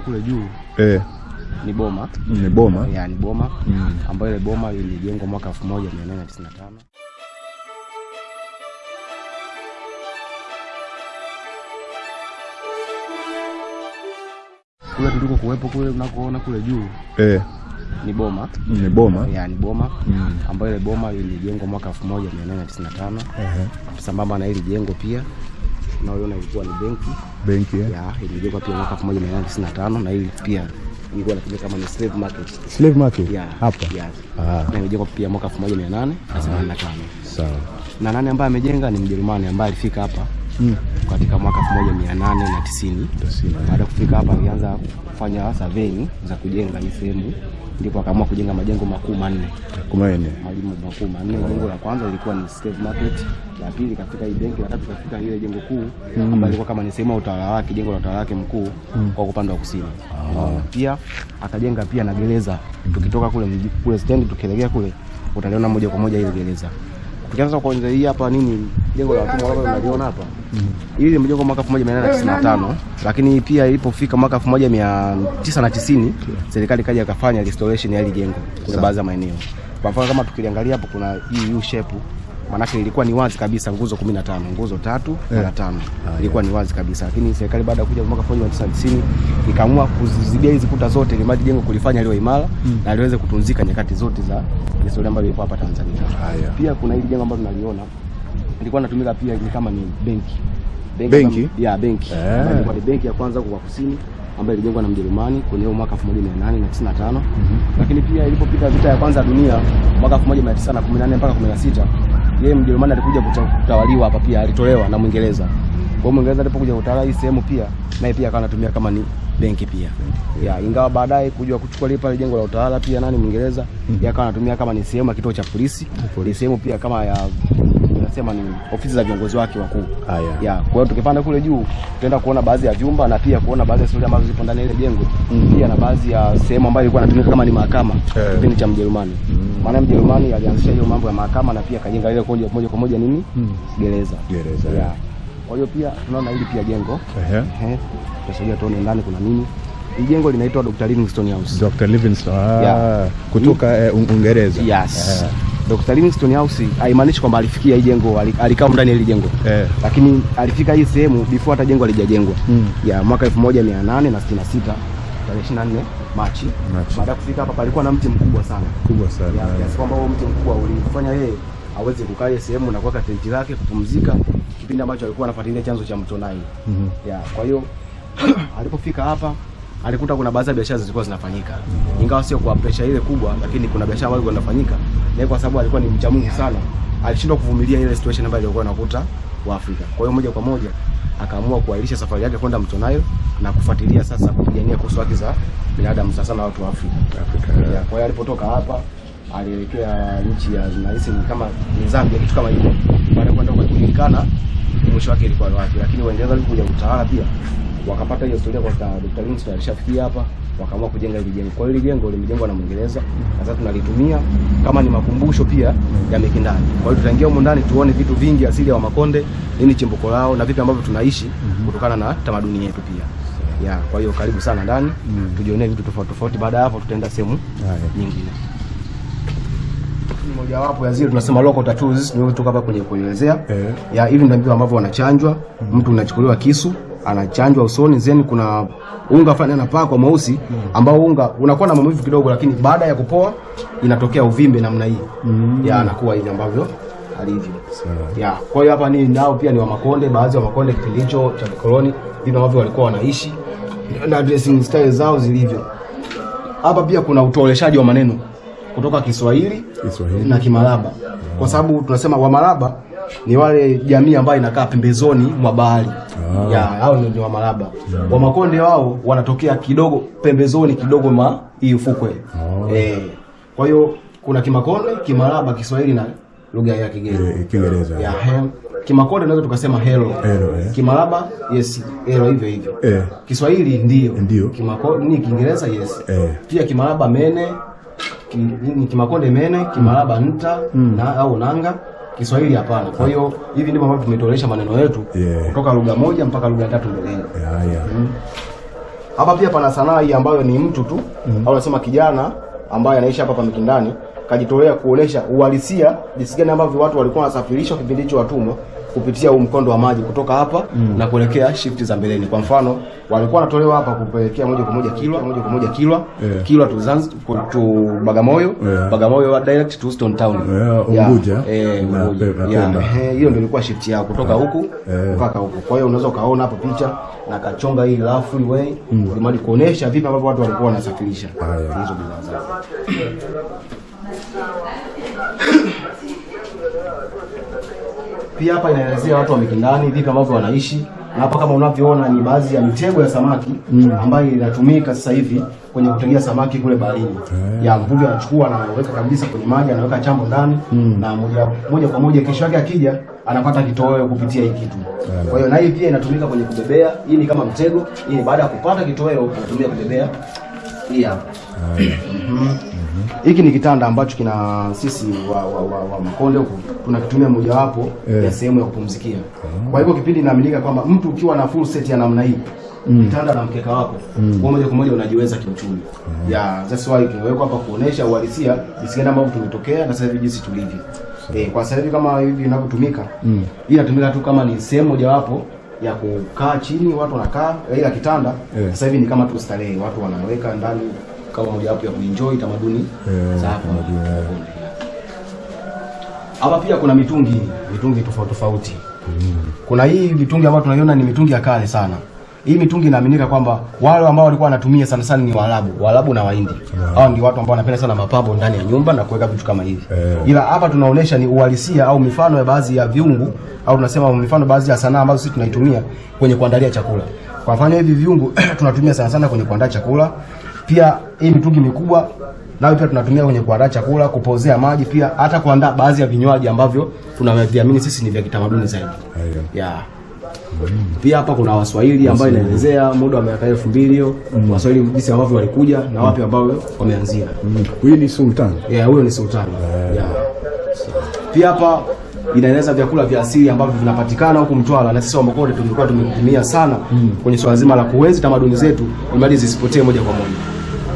kule kule juu. Eh, ni boma. Ni boma. ya ni boma. Mm. ambayo ile boma ilijengwa mwaka 1895 kule tuliko kuwepo kule unakoona kule juu. Eh, ni boma. Ni boma. ya ni boma. Mm. ambayo ile boma ilijengwa mwaka 1895 Ehe. sambamba na hili jengo pia unaoiona ilikuwa ni benki. Benki eh? ya ilijengwa pia mwaka 1895 na hii pia ilikuwa inatumika kama ni slave market. Slave market? Ya hapa. ya. Ah, na ilijengwa pia mwaka 1885 sawa. na nani ambaye amejenga? Ni Mjerumani ambaye alifika hapa Mm. katika mwaka 1890 Tasini. baada ya kufika hapa alianza kufanya surveying za kujenga hii sehemu. Ndipo akaamua kujenga majengo makuu manne. Majengo makuu manne. Jengo la kwanza ilikuwa ni slave market. La pili katika hii benki la tatu katika ile jengo kuu mm. ambayo ilikuwa kama ni sehemu ya utawala wake jengo la utawala wake mkuu mm. kwa upande wa kusini. Pia akajenga pia na gereza. Tukitoka kule kule stendi tukielekea kule utaliona moja kwa moja ile gereza. Tukianza kwanza hii hapa nini jengo la watumwa ambalo tunaliona hapa hili limejengwa mwaka 1895 lakini pia ilipofika mwaka 1990 serikali kaja ikafanya restoration ya hili jengo kwa baadhi ya maeneo. Kwa mfano kama tukiliangalia hapo kuna hii U shape maanake ilikuwa ni wazi kabisa nguzo 15 nguzo tatu na tano ilikuwa ni wazi kabisa, lakini serikali baada ya kuja mwaka 1990 ikaamua kuzizibia hizi kuta zote ili maji jengo kulifanya liwe imara na liweze kutunzika nyakati zote za historia ambayo ilikuwa hapa Tanzania. Haya. Pia kuna hili jengo ambalo tunaliona ilikuwa inatumika pia ni kama ni benki. Benki? ya benki. Eh. ambayo ilikuwa ni benki ya kwanza kwa kusini ambayo ilijengwa na Mjerumani kwenye mwaka 1895 mm -hmm. lakini pia ilipopita vita ya kwanza ya dunia mwaka 1914 mpaka 16 yeye Mjerumani alikuja kutawaliwa hapa pia alitolewa na Mwingereza. Kwa hiyo Mwingereza alipokuja kutawala hii sehemu pia naye pia akawa anatumia kama ni benki pia. Ya ingawa baadaye kuja kuchukua lile pale jengo la utawala pia nani Mwingereza mm yeye akawa anatumia kama ni sehemu ya kituo cha polisi. Ni sehemu pia kama ya nasema ni ofisi za viongozi wake wakuu Haya. ya kwa hiyo tukipanda kule juu tutaenda kuona baadhi ya vyumba na pia kuona baadhi ya stori ambazo zipo ndani ya ile jengo Mm. pia na baadhi ya sehemu ambayo ilikuwa inatumika kama ni mahakama yeah. kipindi cha Mjerumani Mm. maana Mjerumani alianzisha hiyo mambo ya mahakama na pia kajenga ile kwa moja kwa moja nini Mm. gereza Gereza, ya yeah. kwa hiyo pia tunaona hili pia jengo Ehe. Uh ehe tutasogea tuone ndani kuna nini hii jengo linaitwa Dr. Livingstone House Dr. Livingstone. Ah, Yeah. kutoka eh, Un- Uingereza. Yes. Dr. Livingstone House haimaanishi kwamba alifikia hii jengo alikaa ndani ya hili jengo Eh. lakini alifika hii sehemu before hata jengo halijajengwa Mm. ya mwaka 1866 tarehe 24 Machi. Machi. Baada ya kufika hapa palikuwa na mti mkubwa sana Kubwa sana. ya kiasi kwamba huo mti mkubwa ulifanya yeye aweze kukaa sehemu na kuweka tenti lake kupumzika kipindi ambacho alikuwa anafuatilia chanzo cha mto Nile. mm -hmm. Ya, kwa hiyo alipofika hapa alikuta kuna baadhi ya biashara zilikuwa zinafanyika, ingawa sio kwa pressure ile kubwa, lakini kuna biashara ambazo zilikuwa zinafanyika, na kwa sababu alikuwa ni mcha Mungu sana, alishindwa kuvumilia ile situation ambayo ilikuwa inakuta Waafrika. Kwa hiyo moja kwa moja akaamua kuahirisha safari yake kwenda mto Nile na kufuatilia sasa kupigania kuhusu haki za binadamu sasa na watu wa Afrika. Afrika. Ya, kwa hiyo alipotoka hapa alielekea nchi ya nahisi kama ni Zambia kitu kama hivyo, baada ya kwenda kujulikana mwisho wake ilikuwa wapi, lakini Waingereza walikuja kutawala pia wakapata hiyo historia kwa sababu Dr. Livingstone alishafikia hapa, wakaamua kujenga hili jengo. Kwa hiyo hili jengo limejengwa na Mwingereza na sasa tunalitumia kama ni makumbusho pia ya Mikindani. Kwa hiyo tutaingia humu ndani tuone vitu vingi asili ya Wamakonde, nini chimbuko lao na vipi ambavyo tunaishi kutokana na tamaduni yetu pia. Ya, kwa hiyo karibu sana ndani tujionee vitu tofauti tofauti. Baada ya hapo tutaenda sehemu nyingine. Mojawapo ya zile tunasema local tattoos nimetoka hapa kwenye kuelezea. Eh. Ya hivi ndio ambavyo wanachanjwa. mm. Mtu unachukuliwa kisu, anachanjwa usoni, then kuna unga fulani anapakwa mweusi ambao unga unakuwa na maumivu kidogo, lakini baada ya kupoa inatokea uvimbe namna hii. mm. Ya anakuwa hivi ambavyo alivyo. Ya, kwa hiyo hapa ni nao pia ni wa Makonde, baadhi wa Makonde kipindi hicho cha koloni, ndivyo ambavyo walikuwa wanaishi na dressing style zao zilivyo. Hapa pia kuna utoleshaji wa maneno kutoka Kiswahili Kiswahili. na Kimalaba, kwa sababu tunasema Wamalaba ni wale jamii ambayo inakaa pembezoni mwa bahari Ah. ya hao ni Wamalaba. Wamakonde wao wanatokea kidogo pembezoni kidogo ma hii ufukwe Oh. eh. Kwa hiyo kuna Kimakonde, Kimalaba, Kiswahili na lugha ya Eh, Kiingereza. ya he, Kimakonde naweza tukasema hello. Hello, eh. Kimalaba yes, hello hivyo hivyo. Eh. Kiswahili ndio. Ndio. Kimakonde ni Kiingereza yes. Eh. Pia Kimalaba mene, Kimakonde mene, Kimalaba nta na au nanga. Kiswahili hapana. Kwa hiyo hivi ndivyo ambavyo tumetolesha maneno yetu Yeah. kutoka lugha moja mpaka lugha tatu mbeleni. Haya. Hapa pia pana sanaa hii ambayo ni mtu tu au nasema kijana ambaye anaishi hapa hapa Mikindani kajitolea kuonesha uhalisia jinsi gani ambavyo watu walikuwa wanasafirishwa kipindi hicho watumwa kupitia huu mkondo wa maji kutoka hapa mm. na kuelekea shifti za mbeleni. Kwa mfano, walikuwa wanatolewa hapa kupelekea moja kwa moja Kilwa, moja kwa moja Kilwa, Yeah. Kilwa tu Zanzibar tu Bagamoyo, Yeah. Bagamoyo direct to Stone Town. Yeah, Yeah. Unguja. Eh, Unguja. Yeah, eh, hiyo ndio ilikuwa shift yao kutoka huku Yeah. mpaka huku. Kwa hiyo unaweza ukaona hapo picha na kachonga hii rafu ile mm. kuonesha vipi ambavyo watu walikuwa wanasafirisha hizo bidhaa zao. Pia hapa inaelezea watu wa Mikindani vipi ambavyo wanaishi, na hapa kama unavyoona ni baadhi ya mitego ya samaki mm. ambayo inatumika sasa hivi kwenye kutegea samaki kule baharini. Ya mvuvi anachukua na anaweka kabisa kwenye maji, anaweka chambo ndani mm. na moja, moja kwa moja kesho yake akija anapata kitoweo kupitia hii kitu. Kwa hiyo na hii pia inatumika kwenye kubebea. Hii ni kama mtego, hii ni baada ya kupata kitoweo unatumia kubebea hii hapa. Hiki ni kitanda ambacho kina sisi wa, wa, wa, wa Makonde huku tunakitumia mojawapo yeah. ya sehemu ya kupumzikia. Kwa hivyo kipindi inaaminika kwamba mtu ukiwa na full set ya namna hii mm. kitanda na mkeka wako mm. moja kwa moja unajiweza kiuchumi. Yeah, that's why kimewekwa hapa kuonesha uhalisia jinsi gani ambavyo tumetokea na sasa hivi jinsi tulivyo. Eh, kwa sasa hivi kama hivi inavyotumika hii inatumika tu kama ni sehemu mojawapo ya kukaa chini, watu wanakaa ila kitanda yeah. sasa hivi ni kama tu starehe, watu wanaweka ndani kama mojawapo ya kuenjoy tamaduni yeah, za hapa. yeah. Hapa pia kuna mitungi, mitungi tofauti tofauti. mm. Kuna hii mitungi ambayo tunaiona ni mitungi ya kale sana. Hii mitungi inaaminika kwamba wale ambao walikuwa wanatumia sana sana ni Waarabu, Waarabu na Wahindi. Hao ndio watu ambao wanapenda sana mapambo ndani ya nyumba na kuweka vitu kama hivi. Yeah. Ila hapa tunaonesha ni uhalisia au mifano ya baadhi ya viungu au tunasema mifano baadhi ya sanaa ambazo sisi tunaitumia kwenye kuandalia chakula. Kwa mfano hivi viungu tunatumia sana sana kwenye kuandaa chakula. Pia hii mitungi mikubwa nayo pia tunatumia kwenye kuandaa chakula, kupozea maji, pia hata kuandaa baadhi ya vinywaji ambavyo tunaviamini sisi ni vya kitamaduni zaidi. Yeah. Yeah. Pia hapa kuna Waswahili ambayo inaelezea muda wa miaka elfu mbili hiyo Waswahili jinsi ambavyo walikuja na wapi ambao wameanzia. Mm. Huyu ni sultan. Yeah, huyo ni sultani. Yeah. Pia hapa inaeleza vyakula vya asili ambavyo vinapatikana huku Mtwara na sisi wa Makonde tulikuwa tumetumia sana kwenye swala zima la kuenzi tamaduni zetu ili zisipotee moja kwa moja.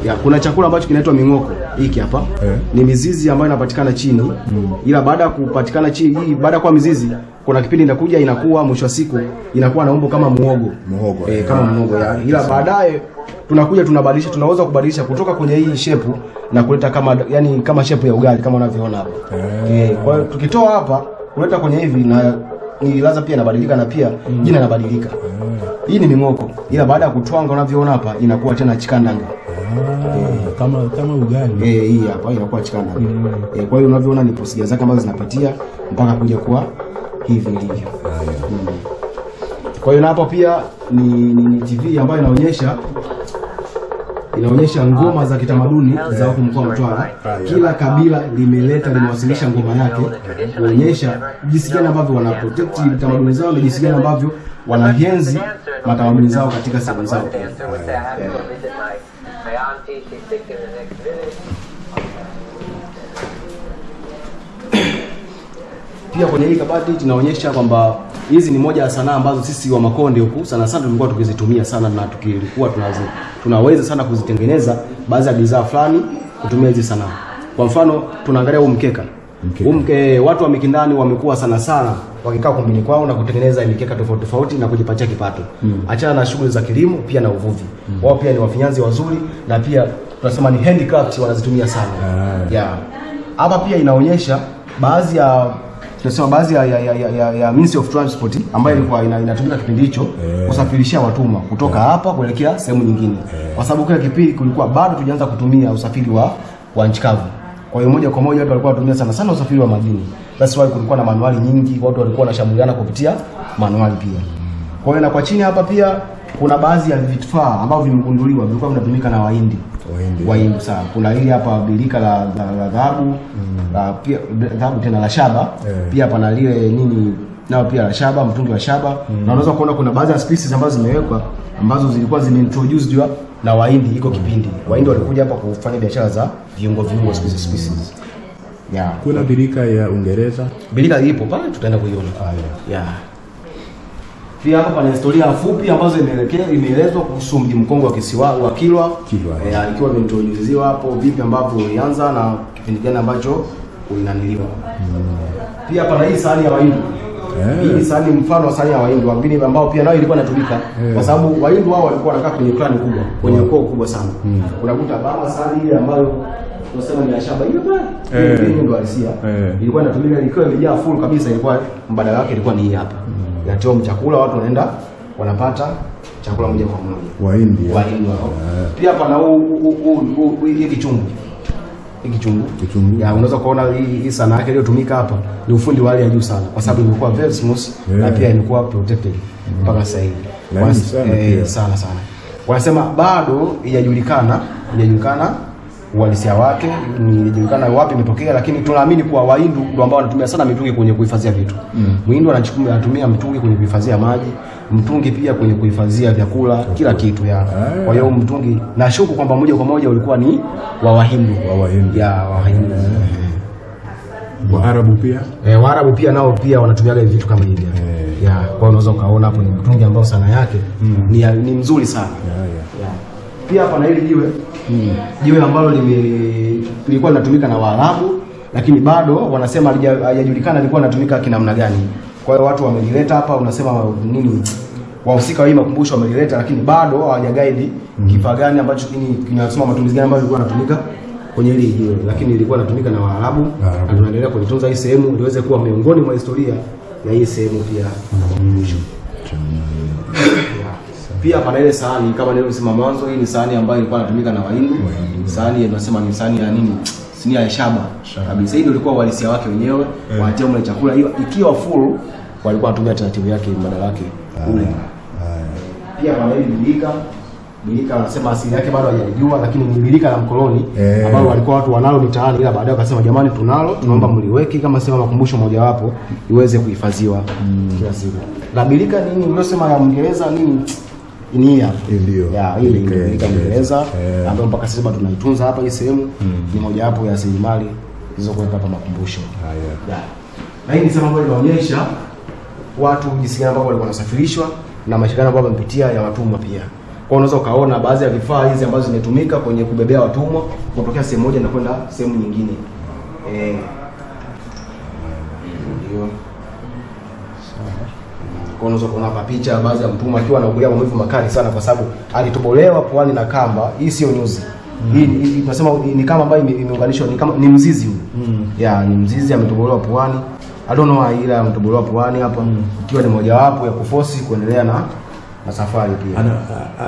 Yeah, kuna chakula ambacho kinaitwa ming'oko hiki hapa Eh. ni mizizi ambayo inapatikana chini mm. ila baada ya kupatikana chini hii baada ya kuwa mizizi kuna kipindi inakuja inakuwa mwisho wa siku inakuwa na umbo kama muhogo Muhogo, eh, eh. kama muhogo ya. ila baadaye tunakuja tunabadilisha tunaweza kubadilisha kutoka kwenye hii shepu na kuleta kama yani kama shepu ya ugali kama unavyoona hapa eh, kwa hiyo tukitoa hapa kuleta kwenye hivi na ni laza pia inabadilika na pia mm. jina linabadilika hii ni ming'oko ila baada ya kutwanga unavyoona hapa inakuwa tena chikandanga kama kama ugali. Eh, hii hapa inakuwa chikanda. Eh, kwa hiyo unavyoona ni procedure zake ambazo zinapatia mpaka kuja kuwa hivi ilivyo. Mm. Kwa hiyo na hapa pia ni, ni, ni TV ambayo inaonyesha inaonyesha ngoma za kitamaduni za huku mkoa wa Mtwara. Kila kabila limeleta limewasilisha ngoma yake kuonyesha jinsi gani ambavyo wana protect tamaduni zao na jinsi gani ambavyo wanahenzi matamaduni zao katika sehemu zao. Auntie. In the next village. Pia kwenye hii kabati tunaonyesha kwamba hizi ni moja ya sanaa ambazo sisi wa Makonde huku sana sana tulikuwa tukizitumia sana na tukilikuwa tunazi, tunaweza sana kuzitengeneza baadhi ya bidhaa fulani kutumia hizi sanaa. Kwa mfano tunaangalia huu mkeka. Mkeka. Huu mke, watu wa Mikindani wamekuwa sana sana wakikaa kumbini kwao na kutengeneza mikeka tofauti tofauti na kujipatia kipato. Achana na shughuli za kilimo pia na uvuvi. Wao pia ni wafinyanzi wazuri na pia tunasema ni handicraft wanazitumia sana. Ah. Yeah. Hapa pia inaonyesha baadhi ya tunasema baadhi ya, ya, ya, ya, ya, ya Ministry of Transport ambayo ilikuwa ina, inatumika kipindi hicho yeah. kusafirishia watumwa kutoka yeah. hapa kuelekea sehemu nyingine, yeah. kwa sababu kile kipindi kulikuwa bado tujaanza kutumia usafiri wa wa nchi kavu. Kwa hiyo moja kwa moja watu walikuwa wanatumia sana sana usafiri wa majini. That's why kulikuwa na manuali nyingi, watu walikuwa wanashambuliana kupitia manuali pia. Kwa hiyo na kwa chini hapa pia kuna baadhi ya vifaa ambavyo vimegunduliwa vilikuwa vinatumika na Wahindi Wahindi. Wahindi sana. Kuna hili hapa bilika la la dhahabu la pia dhahabu tena la shaba yeah. pia pana lile nini nao pia la shaba, mtungi wa shaba na unaweza kuona kuna baadhi ya species ambazo zimewekwa ambazo zilikuwa zimeintroduced na Wahindi iko kipindi. Wahindi walikuja hapa kufanya biashara za viungo viungo species species. Yeah. Kuna birika ya Uingereza. birika ipo pale tutaenda kuiona. ah, yeah. Yeah. Pia hapa pana historia fupi ambazo imeelekea imeelezwa kuhusu mji mkongwe wa kisiwa wa Kilwa. Kilwa. Eh, alikuwa imeintroduziwa hapo vipi ambavyo ulianza na kipindi gani ambacho ulinaniliwa. Pia pana hii sahani ya Wahindi. Eh. Hii sahani mfano wa sahani ya Wahindi wengine ambao pia nayo ilikuwa inatumika Eh. kwa sababu Wahindi wao walikuwa wanakaa kwenye klani kubwa, kwenye ukoo kubwa sana. Unakuta baba sahani ile ambayo tunasema ni ya shaba ile pale. Eh. Ndio halisia. Eh. Ilikuwa inatumika ikiwa imejaa full kabisa, ilikuwa mbadala wake ilikuwa ni hii hapa. Inatoa chakula, watu wanaenda wanapata chakula moja kwa moja. Wahindi. Wahindi wao. Pia pana huu huu- hii kichungu. Hii kichungu. Kichungu. Ya unaweza kuona hii, hii sanaa yake iliyotumika hapa ni ufundi wa hali ya juu sana kwa sababu imekuwa very smooth yeah. na pia imekuwa protected mpaka mm. sasa hivi. Sana eh, sana sana. Wanasema bado haijajulikana, haijajulikana uhalisia wake, nijulikana wapi imetokea, lakini tunaamini kuwa Wahindu ndio ambao wanatumia sana mitungi kwenye kuhifadhia vitu. Mm. Mhindu anachukua anatumia mtungi kwenye kuhifadhia maji, mtungi pia kwenye kuhifadhia vyakula, kila kitu ya. Ah. Kwa hiyo mtungi nashuku kwamba moja kwa moja ulikuwa ni wa Wahindu. Wa Wahindu Ya Wahindu. Waarabu pia. Eh, Waarabu pia nao pia wanatumiaga vitu kama hivi. Eh. Ya, kwa unaweza ukaona hapo ni mtungi ambao sana yake ni, ni mzuri sana. yeah, yeah. Pia hapa na hili jiwe jiwe ambalo lilikuwa linatumika na Waarabu lakini bado wanasema hajajulikana alikuwa lilikuwa linatumika kinamna gani. Kwa hiyo watu wamelileta hapa, unasema nini, wahusika wa hii makumbusho wamelileta, lakini bado hawajagaidi mm. kifaa gani ambacho kinasema matumizi gani ambayo ilikuwa inatumika kwenye hili jiwe, lakini ilikuwa inatumika na Waarabu Waarabu. na tunaendelea kulitunza hii sehemu liweze kuwa miongoni mwa historia ya hii sehemu pia na makumbusho. Pia pana ile sahani kama nilivyosema mwanzo, hii ni sahani ambayo ilikuwa inatumika na Wahindi. Sahani tunasema ni sahani ya nini? Sinia ya shaba kabisa. Hii ndio ilikuwa uhalisia wake wenyewe, wanatia mle chakula hiyo ikiwa full, walikuwa wanatumia taratibu yake mbadala yake kule. Pia pana ile bilika bilika wanasema asili yake bado hajalijua, lakini ni bilika la mkoloni yeah. ambalo walikuwa watu wanalo mitaani, ila baadaye wakasema jamani, tunalo, tunaomba mliweke kama sema makumbusho mojawapo iweze kuhifadhiwa kila siku. La bilika nini mliosema ya Mwingereza nini ni hii hapa. Hii ndio. Ya, hii Eh. ambayo mpaka sasa bado tunaitunza hapa hii sehemu ni mojawapo ya rasilimali zilizokuwepo hapa makumbusho. Na hii ni sehemu ambayo inaonyesha watu jinsi gani ambao walikuwa wanasafirishwa na mashirikano ambayo wamepitia ya watumwa pia. Kwa unaweza ukaona baadhi ya vifaa hizi ambazo zimetumika kwenye kubebea watumwa kutokea sehemu moja na kwenda sehemu nyingine. Eh. Ndio. Kwa unaweza kuona hapa picha baadhi ya mtumwa akiwa anaugulia maumivu makali sana kwa sababu alitobolewa puani na kamba. Hii sio nyuzi. Hii hii- tunasema ni kama ambayo imeunganishwa ni kama ni mzizi huu. Ya, ni mzizi ametobolewa puani. I don't know ila ametobolewa puani hapa mm. ikiwa ni mojawapo ya kufosi kuendelea na na safari pia.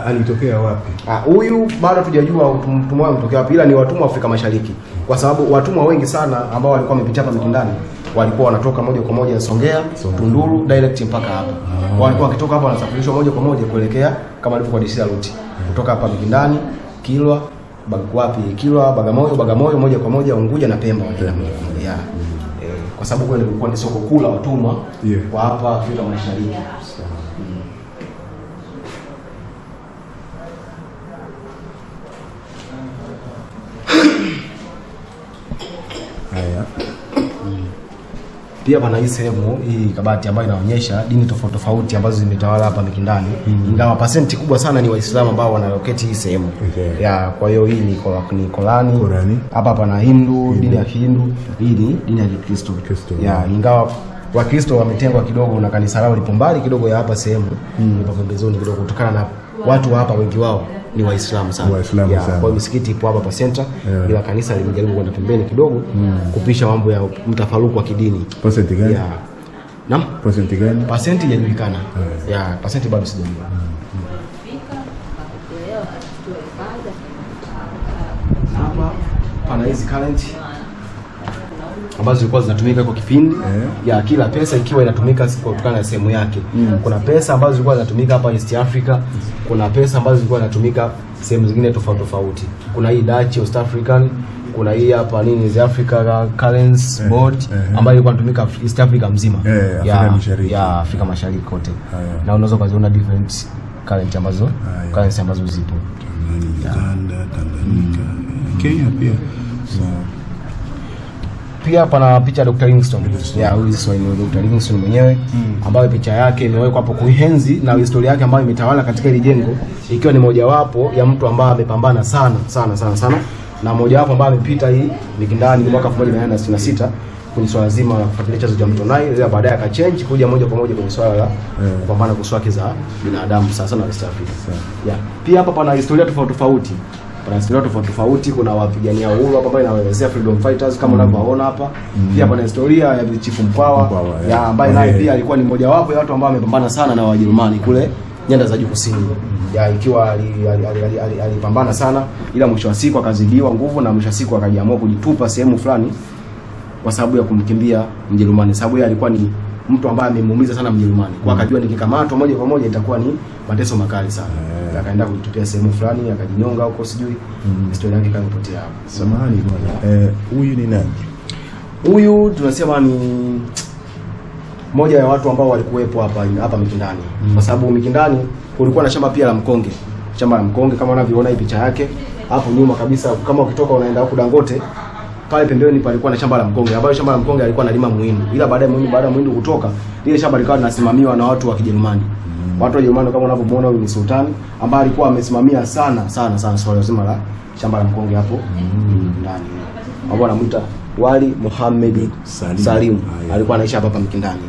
Alitokea wapi? Ah, huyu bado tujajua mtumwa ametokea wapi, ila ni watumwa Afrika Mashariki, kwa sababu watumwa wengi sana ambao walikuwa wamepitia hapa Mikindani walikuwa wanatoka moja kwa moja Songea, Tunduru direct mpaka hapa. Walikuwa wakitoka hapa wanasafirishwa moja kwa moja kuelekea kama ilivyo kwa DC route. kutoka hapa Mikindani, Kilwa, Bagwapi, Kilwa, Bagamoyo, Bagamoyo moja kwa moja Unguja na Pemba wanaenda moja kwa moja. Yeah. Kwa sababu kule kulikuwa ni soko kuu la watumwa Yeah. kwa hapa Afrika Mashariki. Pia pana hii sehemu hii kabati ambayo inaonyesha dini tofauti tofauti ambazo zimetawala hapa Mikindani, ingawa pasenti kubwa sana ni Waislamu ambao wanaloketi hii sehemu. Okay. ya. Kwa hiyo hii ni kwa, ni Korani, Korani. hapa pana Hindu, dini ya Kihindu, hii ni dini ya Kikristo. Ya, ingawa Wakristo wametengwa kidogo na kanisa lao lipo mbali kidogo ya hapa sehemu mm. lipo pembezoni kidogo, kutokana na watu wa hapa wengi wao ni Waislamu sana. Waislamu yeah, sana. Kwa misikiti ipo hapa pa center, Yeah. ila kanisa limejaribu kwenda pembeni kidogo mm. kupisha mambo ya mtafaruku wa kidini. Pasenti gani? Yeah. Naam, Pasenti gani? pasenti haijajulikana. Ya, pasenti bado sijajua. Mm. pana hizi current ambazo zilikuwa zinatumika kwa kipindi yeah. ya kila pesa ikiwa inatumika kutokana na sehemu yake. Kuna pesa ambazo zilikuwa zinatumika hapa East Africa, kuna pesa ambazo zilikuwa zinatumika sehemu zingine tofauti tofauti. Kuna hii Dutch East African, kuna hii hapa nini East Africa Currency Board yeah. ambayo ilikuwa inatumika East Africa mzima. Eh, Afrika ya, Mashariki. ya Afrika Mashariki kote. yeah. Na unaweza kuziona different currency ambazo currency ambazo zipo. Uganda, Tanganyika, Kenya pia. Sawa. Pia pana picha ya Dr. Livingstone. Ya huyu sio ni Dr. Livingstone mwenyewe mm. ambayo picha yake imewekwa hapo kuihenzi na historia yake ambayo imetawala katika hili jengo ikiwa ni mojawapo ya mtu ambaye amepambana sana sana sana sana na mojawapo ambaye amepita hii Mikindani mwaka 1866 kwenye swala zima la kufuatilia chanzo cha mto Nile, ila baadaye akachange kuja moja kwa moja kwenye swala la kupambana kwa haki za binadamu sasa na West Africa. Yeah. Pia hapa pana historia tofauti tofauti. Pana historia tofauti tofauti, kuna wapigania uhuru hapa ambayo inaelezea freedom fighters kama unavyoona hapa. mm. Pia pana historia ya Chifu Mkwawa ya ambaye naye pia alikuwa ni mmoja wapo ya watu ambao wamepambana sana na Wajerumani kule nyanda za juu kusini. Ya ikiwa ali- ali- ali- ali- ali- alipambana sana ila mwisho wa siku akazidiwa nguvu na mwisho wa siku akajiamua kujitupa sehemu fulani kwa sababu ya kumkimbia Mjerumani, sababu yeye alikuwa ni mtu ambaye amemuumiza sana Mjerumani, kwa akajua nikikamatwa moja kwa moja itakuwa ni mateso makali sana. Akaenda kujitupia sehemu fulani, akajinyonga huko, sijui mm. historia yake ikapotea hapo. Samahani bwana. Eh, huyu ni nani? Huyu tunasema ni moja ya watu ambao walikuwepo hapa hapa Mikindani, mm. kwa sababu Mikindani kulikuwa na shamba pia la mkonge, shamba la mkonge kama unavyoona hii picha yake hapo nyuma kabisa. Kama ukitoka unaenda huko Dangote, pale pembeni palikuwa na shamba la mkonge, ambayo shamba la mkonge alikuwa analima muhindi, ila baadaye muhindi, baada ya muhindi kutoka, lile shamba likawa linasimamiwa na watu wa Kijerumani. Watu wa Jerumani kama unavyomuona, huyu ni sultani ambaye alikuwa amesimamia sana sana sana swala zima la shamba la mkonge hapo ndani, mm. ambao anamuita Wali Muhammad Salim. Salim, alikuwa anaishi hapa hapa Mikindani.